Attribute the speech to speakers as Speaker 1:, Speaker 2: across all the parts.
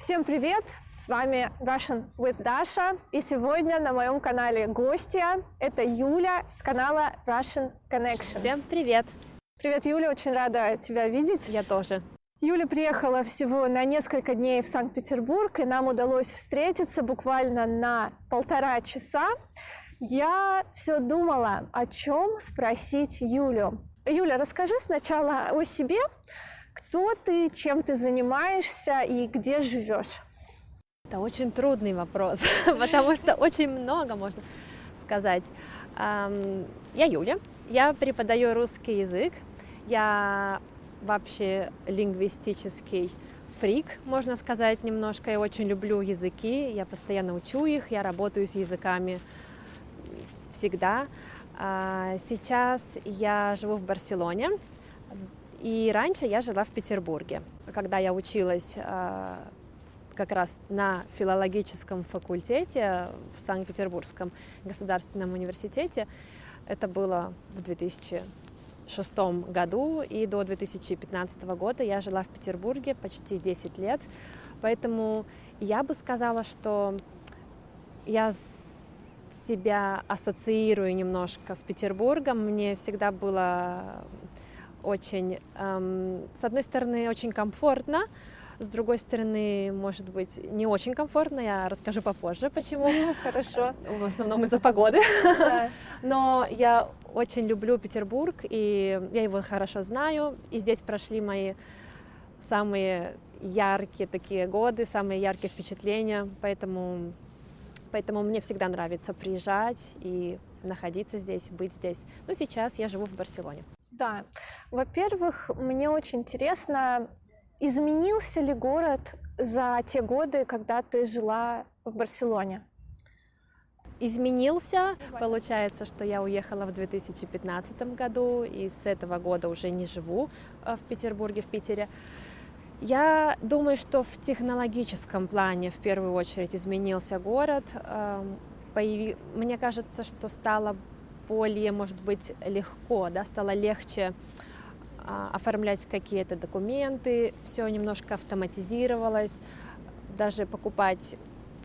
Speaker 1: Всем привет! С вами Russian with Dasha. И сегодня на моем канале гостья. Это Юля с канала Russian Connection.
Speaker 2: Всем привет!
Speaker 1: Привет, Юля, очень рада тебя видеть.
Speaker 2: Я тоже.
Speaker 1: Юля приехала всего на несколько дней в Санкт-Петербург, и нам удалось встретиться буквально на полтора часа. Я все думала, о чем спросить Юлю. Юля, расскажи сначала о себе, кто ты, чем ты занимаешься и где живешь?
Speaker 2: Это очень трудный вопрос, потому что очень много можно сказать. Я Юля, я преподаю русский язык, я вообще лингвистический фрик, можно сказать, немножко. Я очень люблю языки, я постоянно учу их, я работаю с языками всегда. А, сейчас я живу в Барселоне, и раньше я жила в Петербурге. Когда я училась а, как раз на филологическом факультете в Санкт-Петербургском государственном университете, это было в 2006 году, и до 2015 года я жила в Петербурге почти 10 лет, поэтому я бы сказала, что я себя ассоциирую немножко с Петербургом. Мне всегда было очень, эм, с одной стороны, очень комфортно, с другой стороны, может быть, не очень комфортно, я расскажу попозже, почему.
Speaker 1: Хорошо.
Speaker 2: В основном из-за погоды. Но я очень люблю Петербург, и я его хорошо знаю, и здесь прошли мои самые яркие такие годы, самые яркие впечатления, поэтому Поэтому мне всегда нравится приезжать и находиться здесь, быть здесь. Но сейчас я живу в Барселоне.
Speaker 1: Да. Во-первых, мне очень интересно, изменился ли город за те годы, когда ты жила в Барселоне?
Speaker 2: изменился. Получается, что я уехала в 2015 году и с этого года уже не живу э, в Петербурге, в Питере. Я думаю, что в технологическом плане в первую очередь изменился город. Эм. Мне кажется, что стало более, может быть, легко, да, стало легче а, оформлять какие-то документы, все немножко автоматизировалось, даже покупать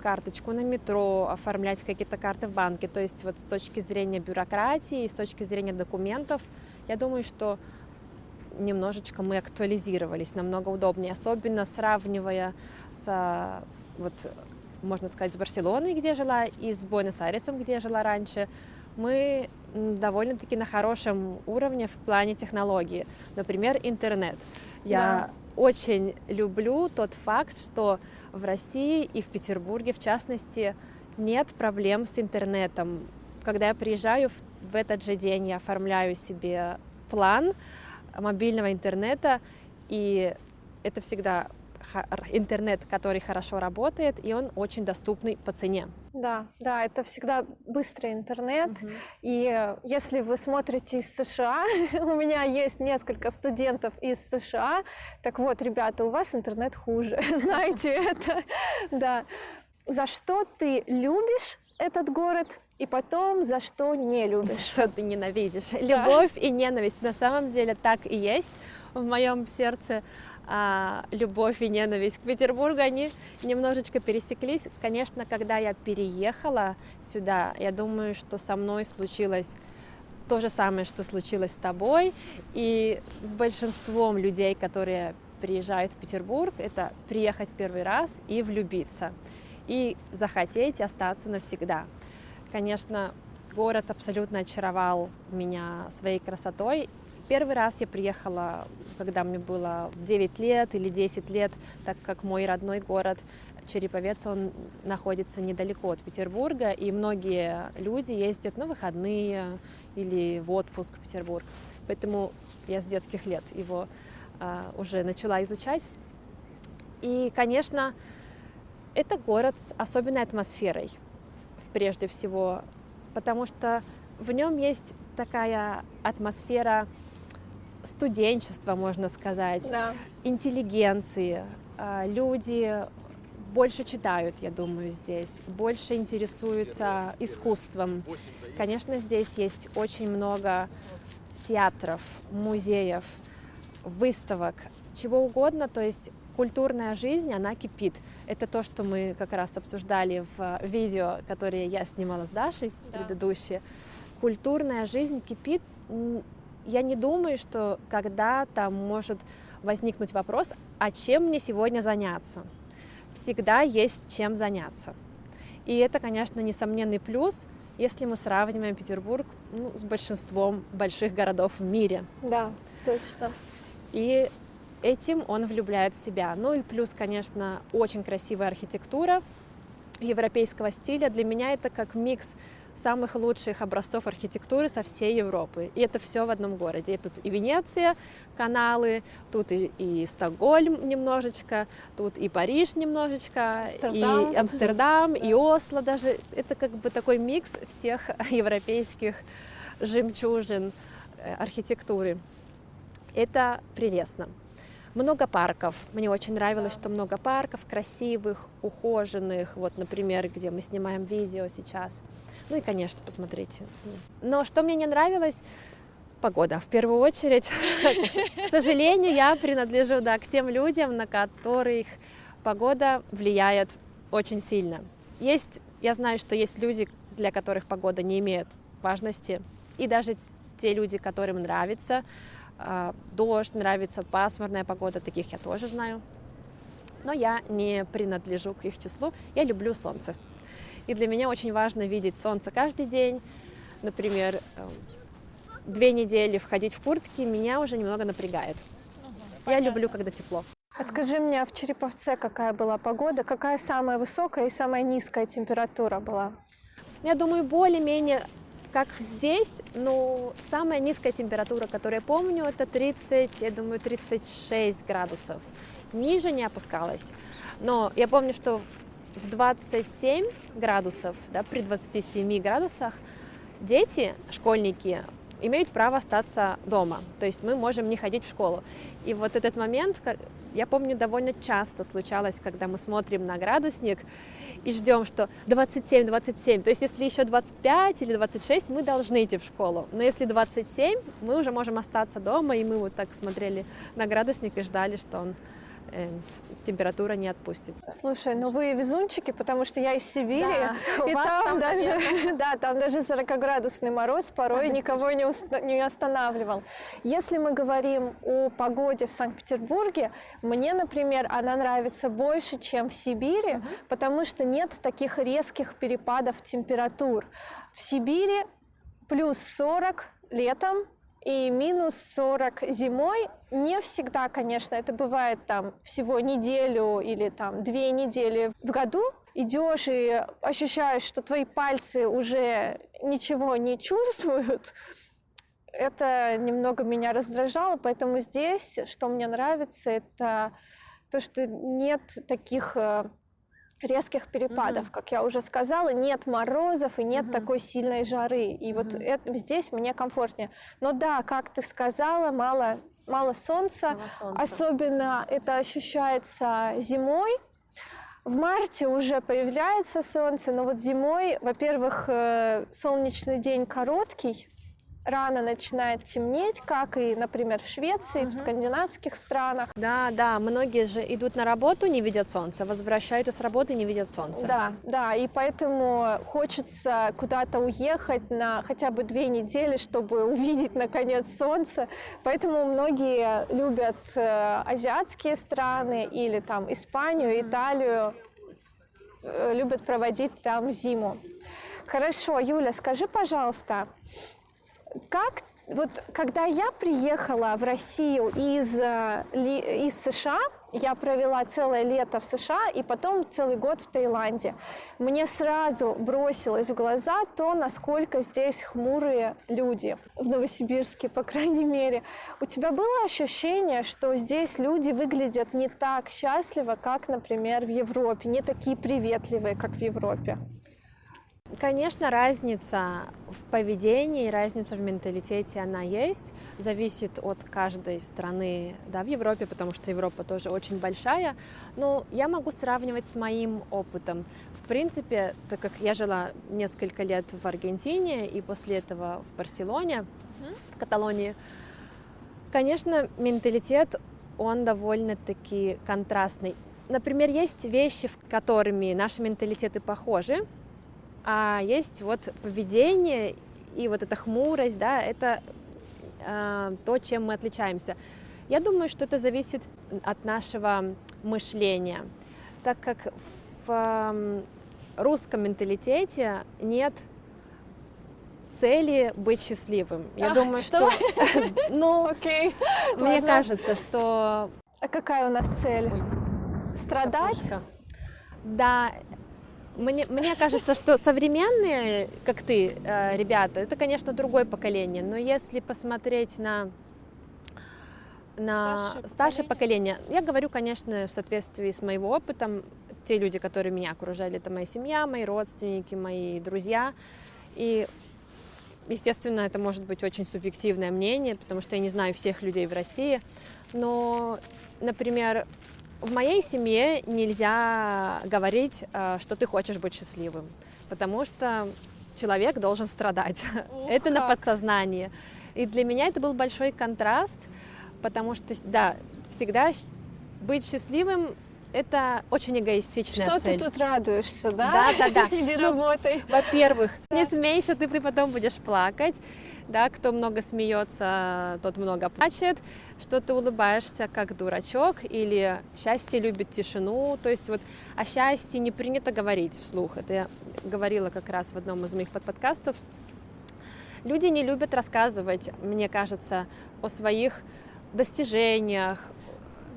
Speaker 2: карточку на метро, оформлять какие-то карты в банке. То есть вот с точки зрения бюрократии и с точки зрения документов, я думаю, что немножечко мы актуализировались, намного удобнее, особенно сравнивая с, вот, можно сказать, с Барселоной, где жила, и с Буэнос-Айресом, где я жила раньше, мы довольно-таки на хорошем уровне в плане технологии. Например, интернет. Я да. очень люблю тот факт, что в России и в Петербурге, в частности, нет проблем с интернетом. Когда я приезжаю в, в этот же день, я оформляю себе план, мобильного интернета, и это всегда интернет, который хорошо работает, и он очень доступный по цене.
Speaker 1: Да, да, это всегда быстрый интернет. Угу. И если вы смотрите из США, у меня есть несколько студентов из США, так вот, ребята, у вас интернет хуже, знаете это, да. За что ты любишь этот город и потом за что не любишь. За
Speaker 2: что ты ненавидишь. Да. Любовь и ненависть на самом деле так и есть в моем сердце. А, любовь и ненависть к Петербургу, они немножечко пересеклись. Конечно, когда я переехала сюда, я думаю, что со мной случилось то же самое, что случилось с тобой, и с большинством людей, которые приезжают в Петербург, это приехать первый раз и влюбиться, и захотеть остаться навсегда. Конечно, город абсолютно очаровал меня своей красотой. Первый раз я приехала, когда мне было 9 лет или 10 лет, так как мой родной город Череповец, он находится недалеко от Петербурга, и многие люди ездят на выходные или в отпуск в Петербург. Поэтому я с детских лет его а, уже начала изучать. И, конечно, это город с особенной атмосферой прежде всего, потому что в нем есть такая атмосфера студенчества, можно сказать, да. интеллигенции. А, люди больше читают, я думаю, здесь, больше интересуются искусством. Конечно, здесь есть очень много театров, музеев, выставок, чего угодно. То есть культурная жизнь, она кипит. Это то, что мы как раз обсуждали в видео, которое я снимала с Дашей, да. предыдущее. Культурная жизнь кипит. Я не думаю, что когда-то может возникнуть вопрос, а чем мне сегодня заняться? Всегда есть чем заняться. И это, конечно, несомненный плюс, если мы сравниваем Петербург ну, с большинством больших городов в мире.
Speaker 1: Да, точно.
Speaker 2: И этим он влюбляет в себя. Ну и плюс, конечно, очень красивая архитектура европейского стиля. Для меня это как микс самых лучших образцов архитектуры со всей Европы. И это все в одном городе. И тут и Венеция, каналы, тут и, и Стокгольм немножечко, тут и Париж немножечко, Амстердам. и Амстердам, и Осло даже. Это как бы такой микс всех европейских жемчужин э, архитектуры. Это прелестно. Много парков. Мне очень нравилось, что много парков красивых, ухоженных. Вот, например, где мы снимаем видео сейчас. Ну и, конечно, посмотрите. Но что мне не нравилось, погода. В первую очередь, к сожалению, я принадлежу да, к тем людям, на которых погода влияет очень сильно. Есть, я знаю, что есть люди, для которых погода не имеет важности, и даже те люди, которым нравится дождь, нравится пасмурная погода, таких я тоже знаю. Но я не принадлежу к их числу, я люблю солнце. И для меня очень важно видеть солнце каждый день. Например, э, две недели входить в куртки меня уже немного напрягает. Я люблю, когда тепло.
Speaker 1: А скажи мне, а в Череповце какая была погода? Какая самая высокая и самая низкая температура была?
Speaker 2: Я думаю, более-менее как здесь, но самая низкая температура, которую я помню, это 30, я думаю, 36 градусов. Ниже не опускалась. Но я помню, что в 27 градусов, да, при 27 градусах дети, школьники, имеют право остаться дома. То есть мы можем не ходить в школу. И вот этот момент, я помню, довольно часто случалось, когда мы смотрим на градусник и ждем, что 27-27. То есть если еще 25 или 26, мы должны идти в школу. Но если 27, мы уже можем остаться дома, и мы вот так смотрели на градусник и ждали, что он э, температура не отпустится.
Speaker 1: Слушай, ну вы везунчики, потому что я из Сибири, да, и там, там даже, да, там даже 40-градусный мороз порой никого не, не останавливал. Если мы говорим о погоде в Санкт-Петербурге, мне, например, она нравится больше, чем в Сибири, угу. потому что нет таких резких перепадов температур. В Сибири плюс 40 летом, и минус 40 зимой. Не всегда, конечно, это бывает там всего неделю или там две недели в году. Идешь и ощущаешь, что твои пальцы уже ничего не чувствуют. Это немного меня раздражало, поэтому здесь, что мне нравится, это то, что нет таких э, резких перепадов, mm-hmm. как я уже сказала, нет морозов и нет mm-hmm. такой сильной жары. И mm-hmm. вот это, здесь мне комфортнее. Но да, как ты сказала, мало, мало солнца, мало солнца. особенно это ощущается зимой. В марте уже появляется солнце, но вот зимой, во-первых, э, солнечный день короткий, рано начинает темнеть, как и, например, в Швеции, угу. в скандинавских странах.
Speaker 2: Да, да, многие же идут на работу, не видят солнца, возвращаются с работы, не видят солнца.
Speaker 1: Да, да, и поэтому хочется куда-то уехать на хотя бы две недели, чтобы увидеть, наконец, солнце. Поэтому многие любят э, азиатские страны или там Испанию. Италию, э, любят проводить там зиму. Хорошо, Юля, скажи, пожалуйста, как вот когда я приехала в Россию из, э, из США, я провела целое лето в США и потом целый год в Таиланде. Мне сразу бросилось в глаза то, насколько здесь хмурые люди, в Новосибирске, по крайней мере. У тебя было ощущение, что здесь люди выглядят не так счастливо, как, например, в Европе, не такие приветливые, как в Европе?
Speaker 2: Конечно, разница в поведении, разница в менталитете, она есть. Зависит от каждой страны да, в Европе, потому что Европа тоже очень большая. Но я могу сравнивать с моим опытом. В принципе, так как я жила несколько лет в Аргентине и после этого в Барселоне, в Каталонии, конечно, менталитет он довольно-таки контрастный. Например, есть вещи, в которыми наши менталитеты похожи, а есть вот поведение и вот эта хмурость, да, это э, то, чем мы отличаемся. Я думаю, что это зависит от нашего мышления, так как в э, русском менталитете нет цели быть счастливым. Я
Speaker 1: А,
Speaker 2: думаю,
Speaker 1: что?
Speaker 2: что, ну,
Speaker 1: Окей.
Speaker 2: мне
Speaker 1: ладно.
Speaker 2: кажется, что
Speaker 1: А какая у нас цель? Страдать?
Speaker 2: Да, мне, мне кажется, что современные, как ты, э, ребята, это, конечно, другое поколение, но если посмотреть на на
Speaker 1: Старшее
Speaker 2: старшее поколение, я говорю, конечно, в соответствии с моим опытом, те люди, которые меня окружали, это моя семья, мои родственники, мои друзья, и естественно, это может быть очень субъективное мнение, потому что я не знаю всех людей в России, но, например, в моей семье нельзя говорить, э, что ты хочешь быть счастливым, потому что человек должен страдать.
Speaker 1: Ух,
Speaker 2: это на
Speaker 1: как.
Speaker 2: подсознании. И для меня это был большой контраст, потому что, да, всегда быть счастливым это очень эгоистичная
Speaker 1: Что
Speaker 2: цель.
Speaker 1: ты тут радуешься, да?
Speaker 2: Да, да, да.
Speaker 1: Иди
Speaker 2: Ну,
Speaker 1: работай.
Speaker 2: Во-первых, не смейся, ты, ты потом будешь плакать. Да, кто много смеется, тот много плачет, что ты улыбаешься как дурачок, или счастье любит тишину. То есть вот о счастье не принято говорить вслух. Это я говорила как раз в одном из моих подподкастов. Люди не любят рассказывать, мне кажется, о своих достижениях,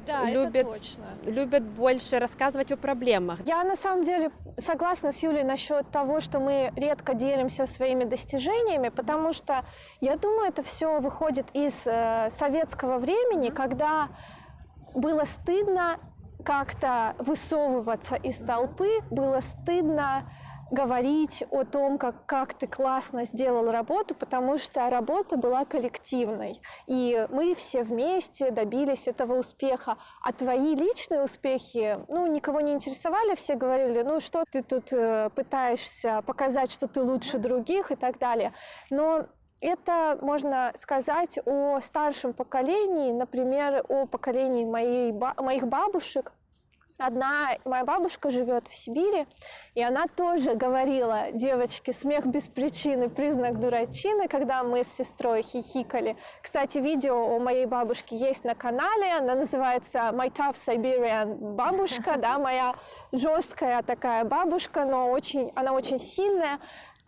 Speaker 1: Да,
Speaker 2: любят-
Speaker 1: это точно.
Speaker 2: любят больше рассказывать о проблемах.
Speaker 1: Я на самом деле согласна с Юлей насчет того, что мы редко делимся своими достижениями, потому что я думаю, это все выходит из э, советского времени, когда было стыдно как-то высовываться из толпы, было стыдно говорить о том, как, как ты классно сделал работу, потому что работа была коллективной. И мы все вместе добились этого успеха. А твои личные успехи, ну, никого не интересовали, все говорили, ну, что ты тут э, пытаешься показать, что ты лучше других и так далее. Но это можно сказать о старшем поколении, например, о поколении моей, моих бабушек, Одна моя бабушка живет в Сибири, и она тоже говорила, девочки, смех без причины, признак дурачины, когда мы с сестрой хихикали. Кстати, видео о моей бабушке есть на канале, она называется My Tough Siberian бабушка, да, моя жесткая такая бабушка, но очень, она очень сильная,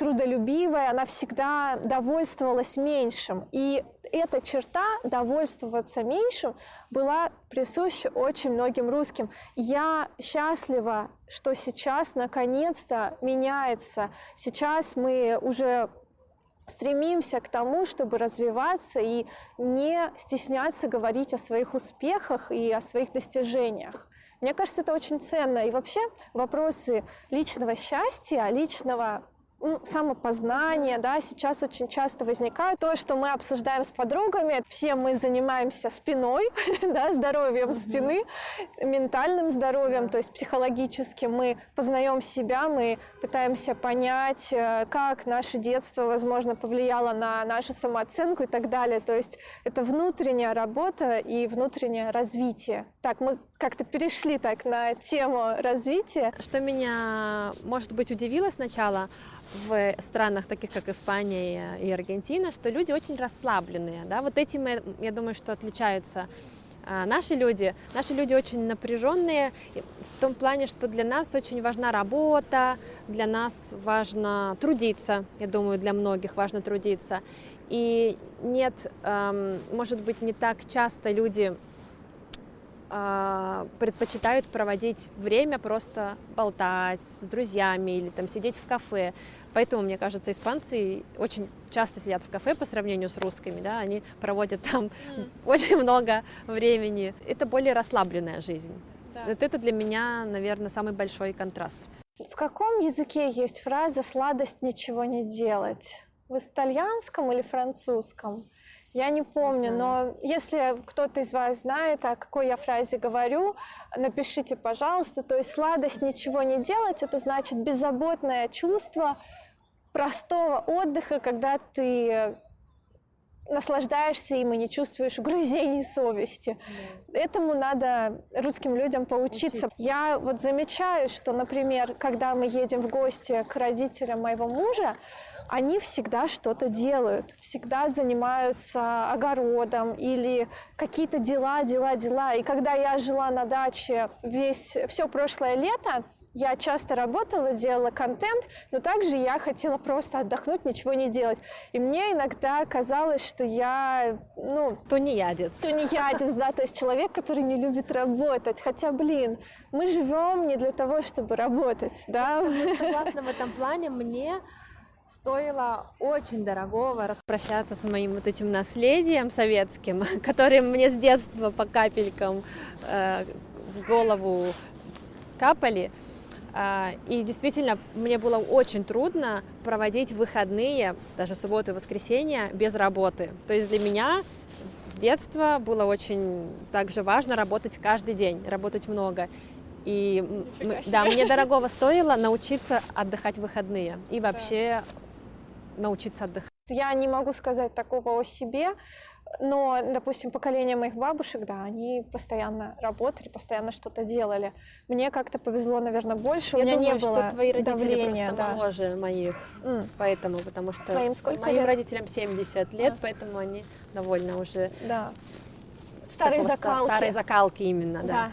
Speaker 1: трудолюбивая, она всегда довольствовалась меньшим. И эта черта, довольствоваться меньшим, была присуща очень многим русским. Я счастлива, что сейчас наконец-то меняется. Сейчас мы уже стремимся к тому, чтобы развиваться и не стесняться говорить о своих успехах и о своих достижениях. Мне кажется, это очень ценно. И вообще вопросы личного счастья, личного ну, самопознания, да, сейчас очень часто возникают. То, что мы обсуждаем с подругами, все мы занимаемся спиной, да, здоровьем спины, ментальным здоровьем, то есть психологически мы познаем себя, мы пытаемся понять, э, как наше детство, возможно, повлияло на нашу самооценку и так далее. То есть это внутренняя работа и внутреннее развитие. Так, мы как-то перешли так на тему развития.
Speaker 2: Что меня, может быть, удивило сначала в странах, таких как Испания и Аргентина, что люди очень расслабленные. Да? Вот этим, я- думаю, что отличаются а, наши люди. Наши люди очень напряженные в том плане, что для нас очень важна работа, для нас важно трудиться, я думаю, для многих важно трудиться. И нет, эм, может быть, не так часто люди а, предпочитают проводить время просто болтать с друзьями или там сидеть в кафе. Поэтому, мне кажется, испанцы очень часто сидят в кафе по сравнению с русскими, да, они проводят там очень много времени. Это более расслабленная жизнь. Вот это для меня, наверное, самый большой контраст.
Speaker 1: В каком языке есть фраза «сладость ничего не делать»? В итальянском или французском? Я не помню, но если кто-то из вас знает, о какой я фразе говорю, напишите, пожалуйста. То есть сладость ничего не делать, это значит беззаботное чувство простого отдыха, когда ты наслаждаешься им и не чувствуешь угрызений совести. Этому надо русским людям поучиться. Я вот замечаю, что, например, когда мы едем в гости к родителям моего мужа, они всегда что-то делают, всегда занимаются огородом или какие-то дела, дела, дела. И когда я жила на даче весь, все прошлое лето, я часто работала, делала контент, но также я хотела просто отдохнуть, ничего не делать. И мне иногда казалось, что я, ну...
Speaker 2: Тунеядец.
Speaker 1: Тунеядец, да, то есть человек, который не любит работать. Хотя, блин, мы живем не для того, чтобы работать, да.
Speaker 2: Согласна в этом плане. Мне стоило очень дорогого распрощаться с моим вот этим наследием советским, которое мне с детства по капелькам э, в голову капали. А, и действительно, мне было очень трудно проводить выходные, даже субботы и воскресенья, без работы. То есть для меня с детства было очень также важно работать каждый день, работать много. И да, мне дорогого стоило научиться отдыхать в выходные и вообще да. научиться отдыхать.
Speaker 1: Я не могу сказать такого о себе, но, допустим, поколение моих бабушек, да, они постоянно работали, постоянно что-то делали. Мне как-то повезло, наверное, больше.
Speaker 2: Я
Speaker 1: У меня
Speaker 2: думаю,
Speaker 1: не было
Speaker 2: что твои родители
Speaker 1: давления,
Speaker 2: просто
Speaker 1: да.
Speaker 2: моложе моих,
Speaker 1: Mm.
Speaker 2: поэтому, потому что
Speaker 1: Твоим сколько
Speaker 2: моим
Speaker 1: лет?
Speaker 2: родителям 70 лет,
Speaker 1: А.
Speaker 2: поэтому они довольно уже
Speaker 1: Да. Старые закалки.
Speaker 2: старой закалки именно, да.
Speaker 1: Да.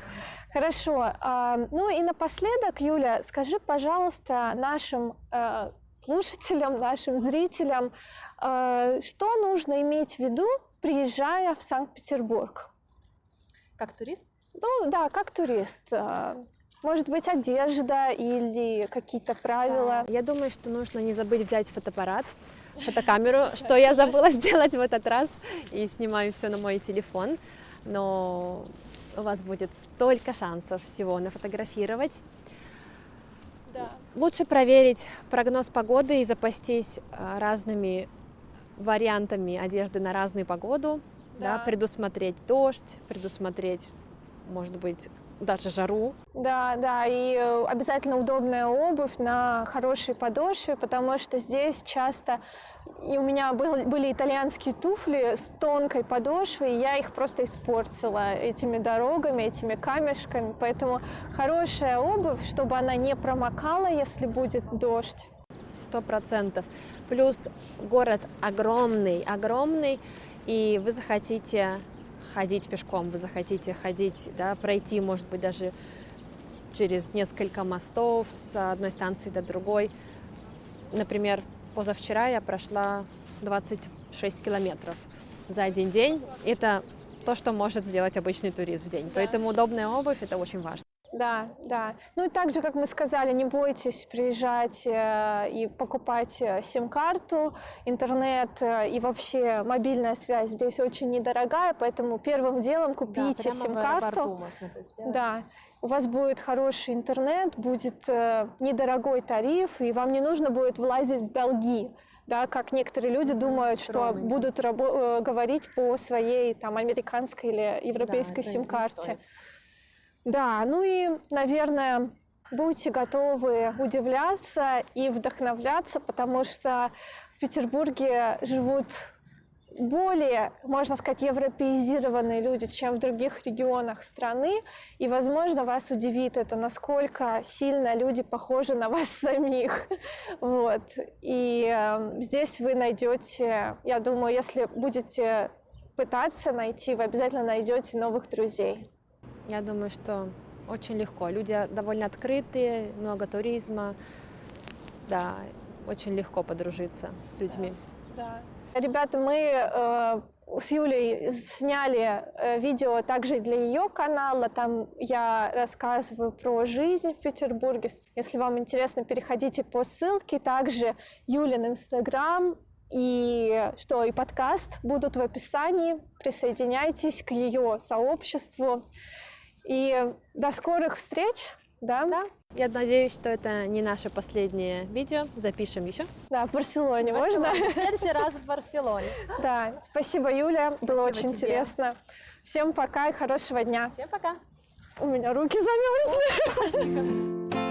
Speaker 1: Хорошо. А, Ну и напоследок, Юля, скажи, пожалуйста, нашим э, слушателям, нашим зрителям, э, что нужно иметь в виду, приезжая в Санкт-Петербург?
Speaker 2: Как турист?
Speaker 1: Ну да, как турист. Э, Может быть, одежда или какие-то правила.
Speaker 2: Я думаю, что нужно не забыть взять фотоаппарат, фотокамеру, что я забыла сделать в этот раз, и снимаю все на мой телефон, но у вас будет столько шансов всего нафотографировать.
Speaker 1: Да.
Speaker 2: Лучше проверить прогноз погоды и запастись а, разными вариантами одежды на разную погоду, да.
Speaker 1: Да.
Speaker 2: предусмотреть дождь, предусмотреть, может быть, даже жару.
Speaker 1: Да, да, и э, обязательно удобная обувь на хорошей подошве, потому что здесь часто и у меня был- были итальянские туфли с тонкой подошвой, и я их просто испортила этими дорогами, этими камешками. Поэтому хорошая обувь, чтобы она не промокала, если будет дождь.
Speaker 2: Сто процентов. Плюс город огромный, огромный, и вы захотите ходить пешком, вы захотите ходить, да, пройти, может быть, даже через несколько мостов с одной станции до другой. Например, позавчера я прошла 26 километров за один день. Это то, что может сделать обычный турист в день. Поэтому удобная обувь – это очень важно.
Speaker 1: Да, да. Ну и также, как мы сказали, не бойтесь приезжать э, и покупать э, сим-карту, интернет э, и вообще мобильная связь здесь очень недорогая, поэтому первым делом купите сим-карту. Да, у вас будет хороший интернет, будет недорогой тариф, и вам не нужно будет влазить в долги. Да, как некоторые люди думают, что
Speaker 2: скромненько.
Speaker 1: будут говорить по своей там американской или европейской
Speaker 2: не
Speaker 1: сим-карте. Да, ну и, наверное, будьте готовы удивляться и вдохновляться, потому что в Петербурге живут более, можно сказать, европеизированные люди, чем в других регионах страны. И, возможно, вас удивит это, насколько сильно люди похожи на вас самих. Вот. И э, здесь вы найдете, я думаю, если будете пытаться найти, вы обязательно найдете новых друзей.
Speaker 2: Я думаю, что очень легко. Люди довольно открытые, много туризма. Да, очень легко подружиться с людьми.
Speaker 1: Да. Ребята, мы э, с Юлей сняли э, видео также для ее канала. Там я рассказываю про жизнь в Петербурге. Если вам интересно, переходите по ссылке. Также Юлин Инстаграм и что и подкаст будут в описании. Присоединяйтесь к ее сообществу. И до скорых встреч. Да?
Speaker 2: Да. Я надеюсь, что это не наше последнее видео. Запишем еще.
Speaker 1: Да, в Барселоне можно?
Speaker 2: В следующий раз в Барселоне.
Speaker 1: Да, спасибо, Юля. Было очень
Speaker 2: тебе.
Speaker 1: интересно. Всем пока и хорошего дня.
Speaker 2: Всем пока.
Speaker 1: У меня руки замерзли.